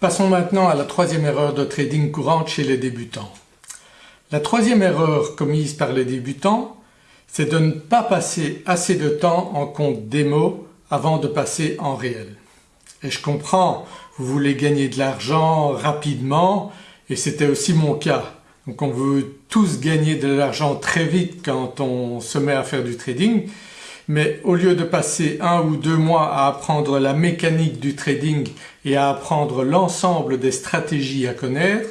Passons maintenant à la troisième erreur de trading courante chez les débutants. La troisième erreur commise par les débutants c'est de ne pas passer assez de temps en compte démo avant de passer en réel. Et je comprends, vous voulez gagner de l'argent rapidement et c'était aussi mon cas. Donc on veut tous gagner de l'argent très vite quand on se met à faire du trading mais au lieu de passer un ou deux mois à apprendre la mécanique du trading et à apprendre l'ensemble des stratégies à connaître,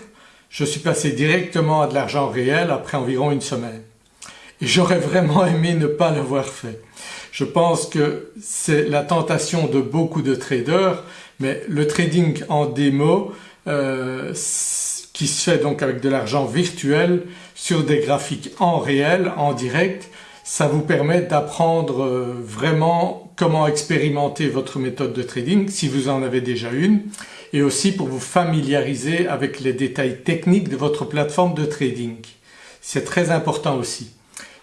je suis passé directement à de l'argent réel après environ une semaine. Et j'aurais vraiment aimé ne pas l'avoir fait. Je pense que c'est la tentation de beaucoup de traders mais le trading en démo euh, qui se fait donc avec de l'argent virtuel sur des graphiques en réel, en direct, ça vous permet d'apprendre euh, vraiment comment expérimenter votre méthode de trading si vous en avez déjà une et aussi pour vous familiariser avec les détails techniques de votre plateforme de trading. C'est très important aussi.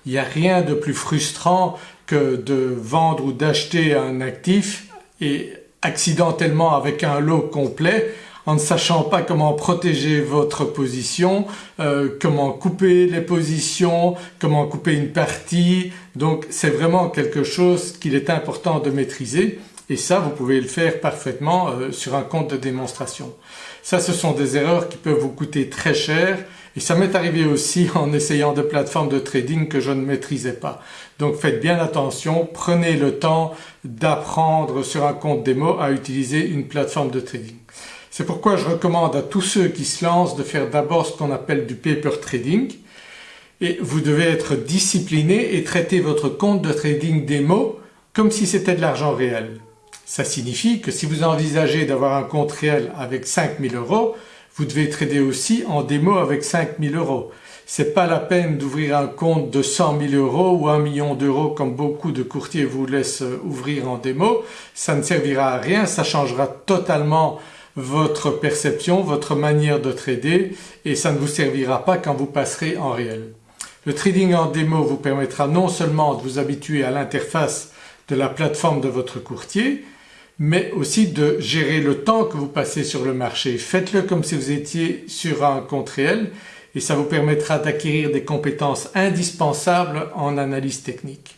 Il n'y a rien de plus frustrant que de vendre ou d'acheter un actif et accidentellement avec un lot complet en ne sachant pas comment protéger votre position, euh, comment couper les positions, comment couper une partie. Donc c'est vraiment quelque chose qu'il est important de maîtriser et ça vous pouvez le faire parfaitement euh, sur un compte de démonstration. Ça ce sont des erreurs qui peuvent vous coûter très cher et ça m'est arrivé aussi en essayant des plateformes de trading que je ne maîtrisais pas. Donc faites bien attention, prenez le temps d'apprendre sur un compte démo à utiliser une plateforme de trading. C'est pourquoi je recommande à tous ceux qui se lancent de faire d'abord ce qu'on appelle du paper trading et vous devez être discipliné et traiter votre compte de trading démo comme si c'était de l'argent réel. Ça signifie que si vous envisagez d'avoir un compte réel avec 5000 euros, vous devez trader aussi en démo avec 5000 euros. C'est pas la peine d'ouvrir un compte de 100 000 euros ou 1 million d'euros comme beaucoup de courtiers vous laissent ouvrir en démo, ça ne servira à rien, ça changera totalement votre perception, votre manière de trader et ça ne vous servira pas quand vous passerez en réel. Le trading en démo vous permettra non seulement de vous habituer à l'interface de la plateforme de votre courtier mais aussi de gérer le temps que vous passez sur le marché. Faites-le comme si vous étiez sur un compte réel et ça vous permettra d'acquérir des compétences indispensables en analyse technique.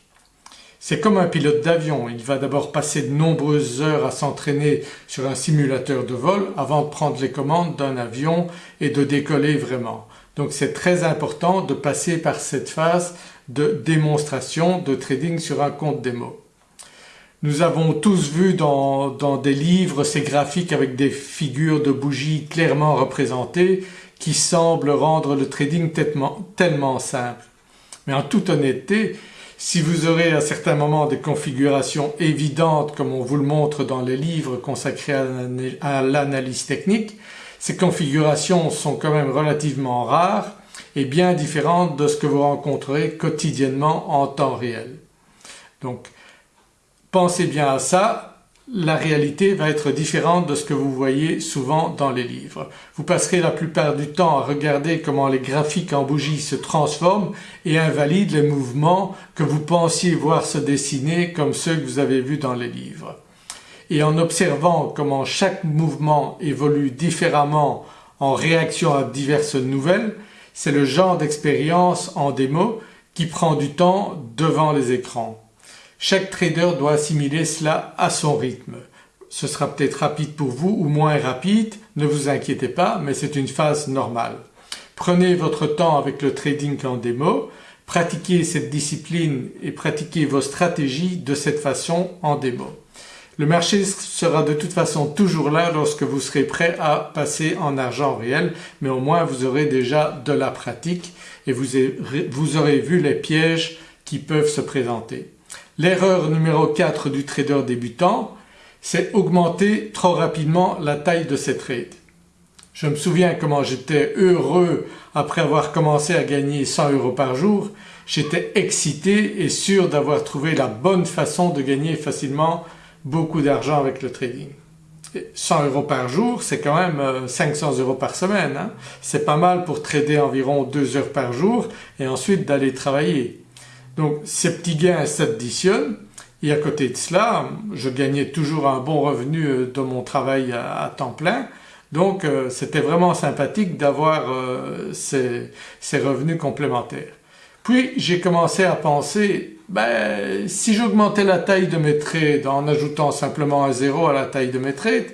C'est comme un pilote d'avion, il va d'abord passer de nombreuses heures à s'entraîner sur un simulateur de vol avant de prendre les commandes d'un avion et de décoller vraiment. Donc c'est très important de passer par cette phase de démonstration de trading sur un compte démo. Nous avons tous vu dans, des livres ces graphiques avec des figures de bougies clairement représentées qui semblent rendre le trading tellement simple. Mais en toute honnêteté si vous aurez à certains moments des configurations évidentes comme on vous le montre dans les livres consacrés à l'analyse technique, ces configurations sont quand même relativement rares et bien différentes de ce que vous rencontrerez quotidiennement en temps réel. Donc pensez bien à ça la réalité va être différente de ce que vous voyez souvent dans les livres. Vous passerez la plupart du temps à regarder comment les graphiques en bougie se transforment et invalident les mouvements que vous pensiez voir se dessiner comme ceux que vous avez vus dans les livres. Et en observant comment chaque mouvement évolue différemment en réaction à diverses nouvelles, c'est le genre d'expérience en démo qui prend du temps devant les écrans. Chaque trader doit assimiler cela à son rythme. Ce sera peut-être rapide pour vous ou moins rapide, ne vous inquiétez pas mais c'est une phase normale. Prenez votre temps avec le trading en démo, pratiquez cette discipline et pratiquez vos stratégies de cette façon en démo. Le marché sera de toute façon toujours là lorsque vous serez prêt à passer en argent réel mais au moins vous aurez déjà de la pratique et vous aurez vu les pièges qui peuvent se présenter. L'erreur numéro 4 du trader débutant, c'est augmenter trop rapidement la taille de ses trades. Je me souviens comment j'étais heureux après avoir commencé à gagner 100 euros par jour, j'étais excité et sûr d'avoir trouvé la bonne façon de gagner facilement beaucoup d'argent avec le trading. 100 euros par jour c'est quand même 500 euh, euros par semaine, hein. c'est pas mal pour trader environ 2 heures par jour et ensuite d'aller travailler. Donc ces petits gains s'additionnent et à côté de cela je gagnais toujours un bon revenu euh, de mon travail à, temps plein Donc euh, c'était vraiment sympathique d'avoir euh, ces, revenus complémentaires. Puis j'ai commencé à penser, ben, si j'augmentais la taille de mes trades en ajoutant simplement un zéro à la taille de mes trades,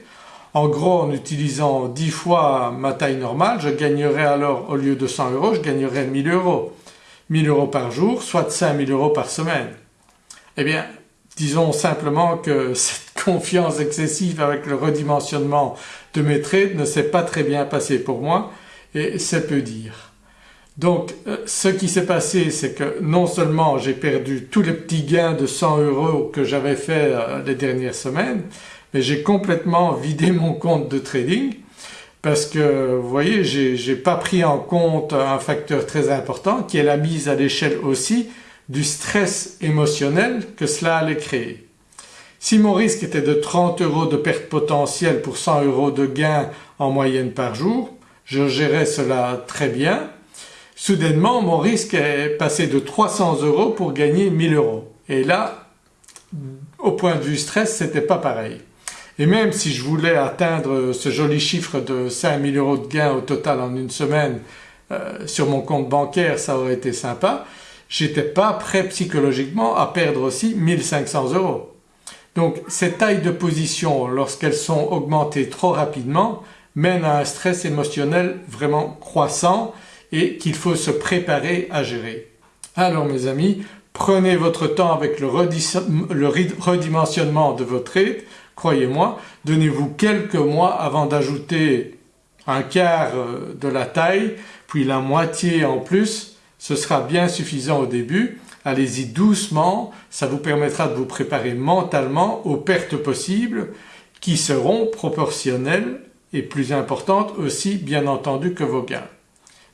en gros en utilisant 10 fois ma taille normale, je gagnerais alors au lieu de 100 euros, je gagnerais 1000 euros. 1000 euros par jour, soit 5000 euros par semaine. Eh bien, disons simplement que cette confiance excessive avec le redimensionnement de mes trades ne s'est pas très bien passé pour moi et c'est peu dire. Donc euh, ce qui s'est passé c'est que non seulement j'ai perdu tous les petits gains de 100 euros que j'avais fait euh, les dernières semaines, mais j'ai complètement vidé mon compte de trading parce que vous voyez j'ai pas pris en compte un facteur très important qui est la mise à l'échelle aussi du stress émotionnel que cela allait créer. Si mon risque était de 30 euros de perte potentielle pour 100 euros de gain en moyenne par jour, je gérais cela très bien. Soudainement mon risque est passé de 300 euros pour gagner 1000 euros. Et là, au point de vue stress, c'était pas pareil. Et même si je voulais atteindre ce joli chiffre de 5000 euros de gain au total en une semaine euh, sur mon compte bancaire, ça aurait été sympa, j'étais pas prêt psychologiquement à perdre aussi 1500 euros. Donc ces tailles de position lorsqu'elles sont augmentées trop rapidement mènent à un stress émotionnel vraiment croissant et qu'il faut se préparer à gérer. Alors mes amis, prenez votre temps avec le, redimensionnement de votre trade, croyez-moi, donnez-vous quelques mois avant d'ajouter un quart euh, de la taille, puis la moitié en plus, ce sera bien suffisant au début. Allez-y doucement, ça vous permettra de vous préparer mentalement aux pertes possibles qui seront proportionnelles et plus importantes aussi bien entendu que vos gains.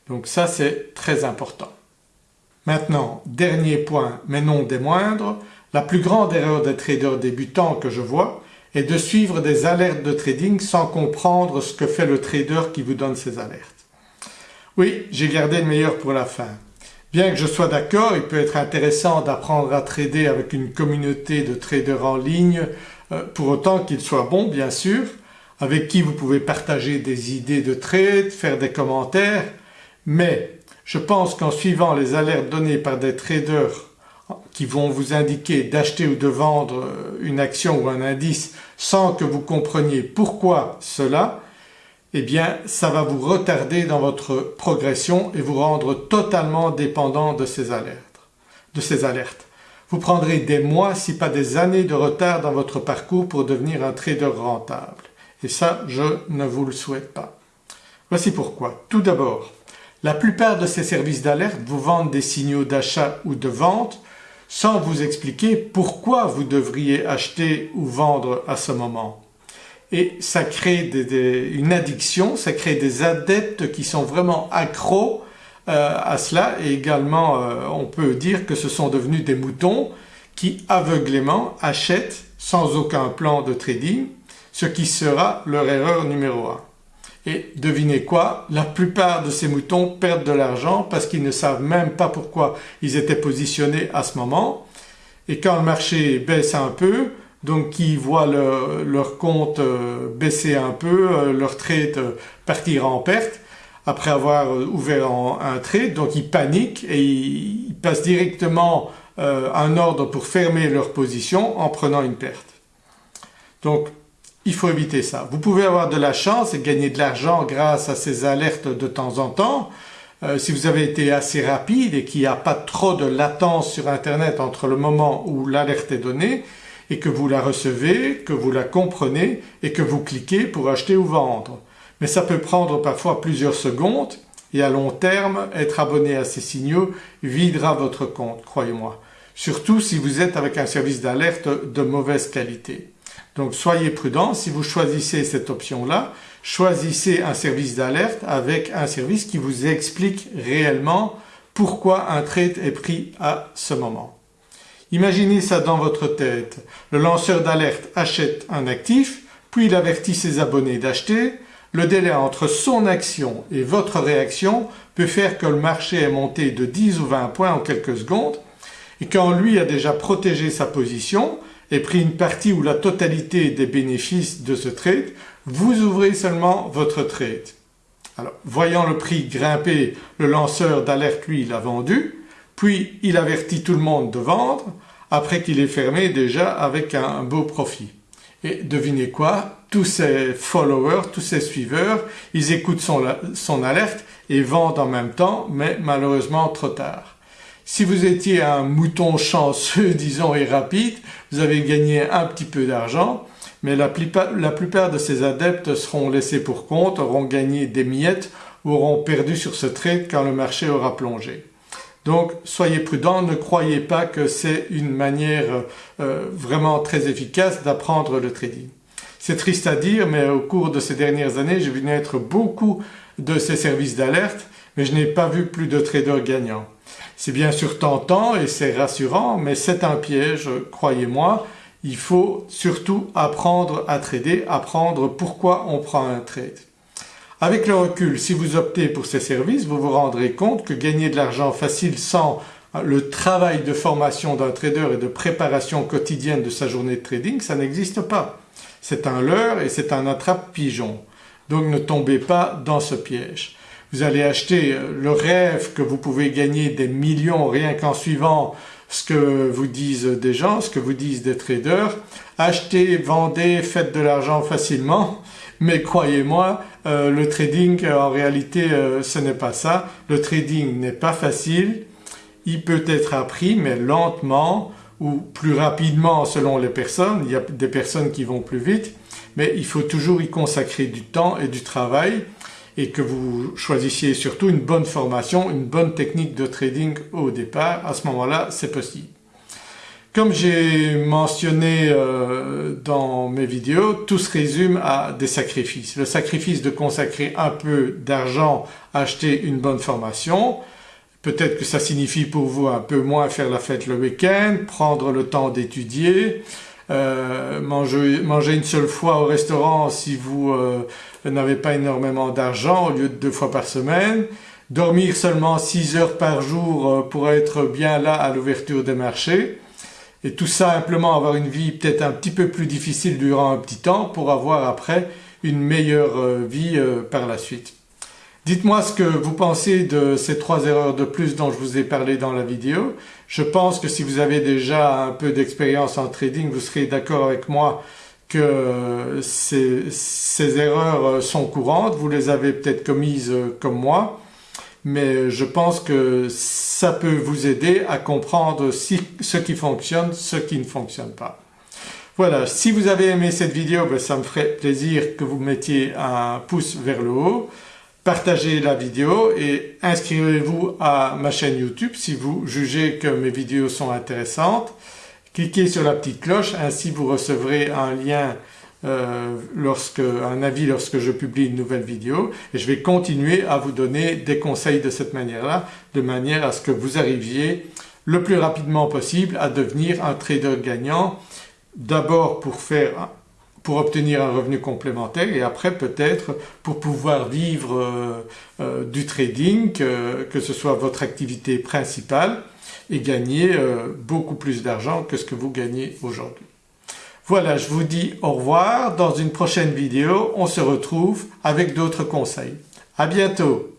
Donc ça c'est très important. Maintenant, dernier point mais non des moindres, la plus grande erreur des traders débutants que je vois est de suivre des alertes de trading sans comprendre ce que fait le trader qui vous donne ces alertes. Oui, j'ai gardé le meilleur pour la fin. Bien que je sois d'accord, il peut être intéressant d'apprendre à trader avec une communauté de traders en ligne, euh, pour autant qu'ils soient bons bien sûr, avec qui vous pouvez partager des idées de trade, faire des commentaires, mais je pense qu'en suivant les alertes données par des traders qui vont vous indiquer d'acheter ou de vendre une action ou un indice sans que vous compreniez pourquoi cela, eh bien ça va vous retarder dans votre progression et vous rendre totalement dépendant de ces alertes. De ces alertes. Vous prendrez des mois si pas des années de retard dans votre parcours pour devenir un trader rentable. Et ça, je ne vous le souhaite pas. Voici pourquoi. Tout d'abord, la plupart de ces services d'alerte vous vendent des signaux d'achat ou de vente sans vous expliquer pourquoi vous devriez acheter ou vendre à ce moment. Et ça crée une addiction, ça crée des adeptes qui sont vraiment accros euh, à cela et également euh, on peut dire que ce sont devenus des moutons qui aveuglément achètent sans aucun plan de trading, ce qui sera leur erreur numéro un. Et devinez quoi, la plupart de ces moutons perdent de l'argent parce qu'ils ne savent même pas pourquoi ils étaient positionnés à ce moment. Et quand le marché baisse un peu, donc ils voient leur compte euh, baisser un peu, euh, leur trade euh, partir en perte après avoir ouvert un trade, donc ils paniquent et ils passent directement un ordre pour fermer leur position en prenant une perte. Donc il faut éviter ça. Vous pouvez avoir de la chance et gagner de l'argent grâce à ces alertes de temps en temps. Euh, si vous avez été assez rapide et qu'il n'y a pas trop de latence sur internet entre le moment où l'alerte est donnée et que vous la recevez, que vous la comprenez et que vous cliquez pour acheter ou vendre. Mais ça peut prendre parfois plusieurs secondes et à long terme être abonné à ces signaux videra votre compte, croyez-moi. Surtout si vous êtes avec un service d'alerte de mauvaise qualité. Donc soyez prudent, si vous choisissez cette option-là, choisissez un service d'alerte avec un service qui vous explique réellement pourquoi un trade est pris à ce moment. Imaginez ça dans votre tête. Le lanceur d'alerte achète un actif, puis il avertit ses abonnés d'acheter. Le délai entre son action et votre réaction peut faire que le marché est monté de 10 ou 20 points en quelques secondes et quand lui a déjà protégé sa position, et pris une partie ou la totalité des bénéfices de ce trade, vous ouvrez seulement votre trade. Alors voyant le prix grimper, le lanceur d'alerte lui l'a vendu, puis il avertit tout le monde de vendre après qu'il ait fermé déjà avec un beau profit. Et devinez quoi? Tous ses followers, tous ses suiveurs, ils écoutent son, son alerte et vendent en même temps mais malheureusement trop tard. Si vous étiez un mouton chanceux disons et rapide, vous avez gagné un petit peu d'argent mais la plupart, de ces adeptes seront laissés pour compte, auront gagné des miettes auront perdu sur ce trade quand le marché aura plongé. Donc soyez prudents, ne croyez pas que c'est une manière euh, vraiment très efficace d'apprendre le trading. C'est triste à dire mais au cours de ces dernières années j'ai vu naître beaucoup de ces services d'alerte mais je n'ai pas vu plus de traders gagnants. C'est bien sûr tentant et c'est rassurant mais c'est un piège, croyez-moi, il faut surtout apprendre à trader, apprendre pourquoi on prend un trade. Avec le recul, si vous optez pour ces services, vous vous rendrez compte que gagner de l'argent facile sans le travail de formation d'un trader et de préparation quotidienne de sa journée de trading, ça n'existe pas. C'est un leurre et c'est un attrape-pigeon. Donc ne tombez pas dans ce piège. Vous allez acheter le rêve que vous pouvez gagner des millions rien qu'en suivant ce que vous disent des gens, ce que vous disent des traders. Achetez, vendez, faites de l'argent facilement. Mais croyez-moi euh, le trading euh, en réalité euh, ce n'est pas ça. Le trading n'est pas facile, il peut être appris mais lentement ou plus rapidement selon les personnes, il y a des personnes qui vont plus vite. Mais il faut toujours y consacrer du temps et du travail et que vous choisissiez surtout une bonne formation, une bonne technique de trading au départ, à ce moment-là c'est possible. Comme j'ai mentionné euh, dans mes vidéos, tout se résume à des sacrifices. Le sacrifice de consacrer un peu d'argent à acheter une bonne formation, peut-être que ça signifie pour vous un peu moins faire la fête le week-end, prendre le temps d'étudier, euh, manger, une seule fois au restaurant si vous euh, n'avez pas énormément d'argent au lieu de deux fois par semaine, dormir seulement 6 heures par jour pour être bien là à l'ouverture des marchés, et tout simplement avoir une vie peut-être un petit peu plus difficile durant un petit temps pour avoir après une meilleure euh, vie euh, par la suite. Dites-moi ce que vous pensez de ces trois erreurs de plus dont je vous ai parlé dans la vidéo. Je pense que si vous avez déjà un peu d'expérience en trading, vous serez d'accord avec moi que ces, erreurs sont courantes, vous les avez peut-être commises comme moi mais je pense que ça peut vous aider à comprendre ce qui fonctionne, ce qui ne fonctionne pas. Voilà, si vous avez aimé cette vidéo, ben, ça me ferait plaisir que vous mettiez un pouce vers le haut, partagez la vidéo et inscrivez-vous à ma chaîne YouTube si vous jugez que mes vidéos sont intéressantes. Cliquez sur la petite cloche, ainsi vous recevrez un lien euh, lorsque, un avis lorsque je publie une nouvelle vidéo et je vais continuer à vous donner des conseils de cette manière-là de manière à ce que vous arriviez le plus rapidement possible à devenir un trader gagnant d'abord pour faire pour obtenir un revenu complémentaire et après peut-être pour pouvoir vivre euh, euh, du trading, que, que, ce soit votre activité principale et gagner beaucoup plus d'argent que ce que vous gagnez aujourd'hui. Voilà, je vous dis au revoir. Dans une prochaine vidéo, on se retrouve avec d'autres conseils. À bientôt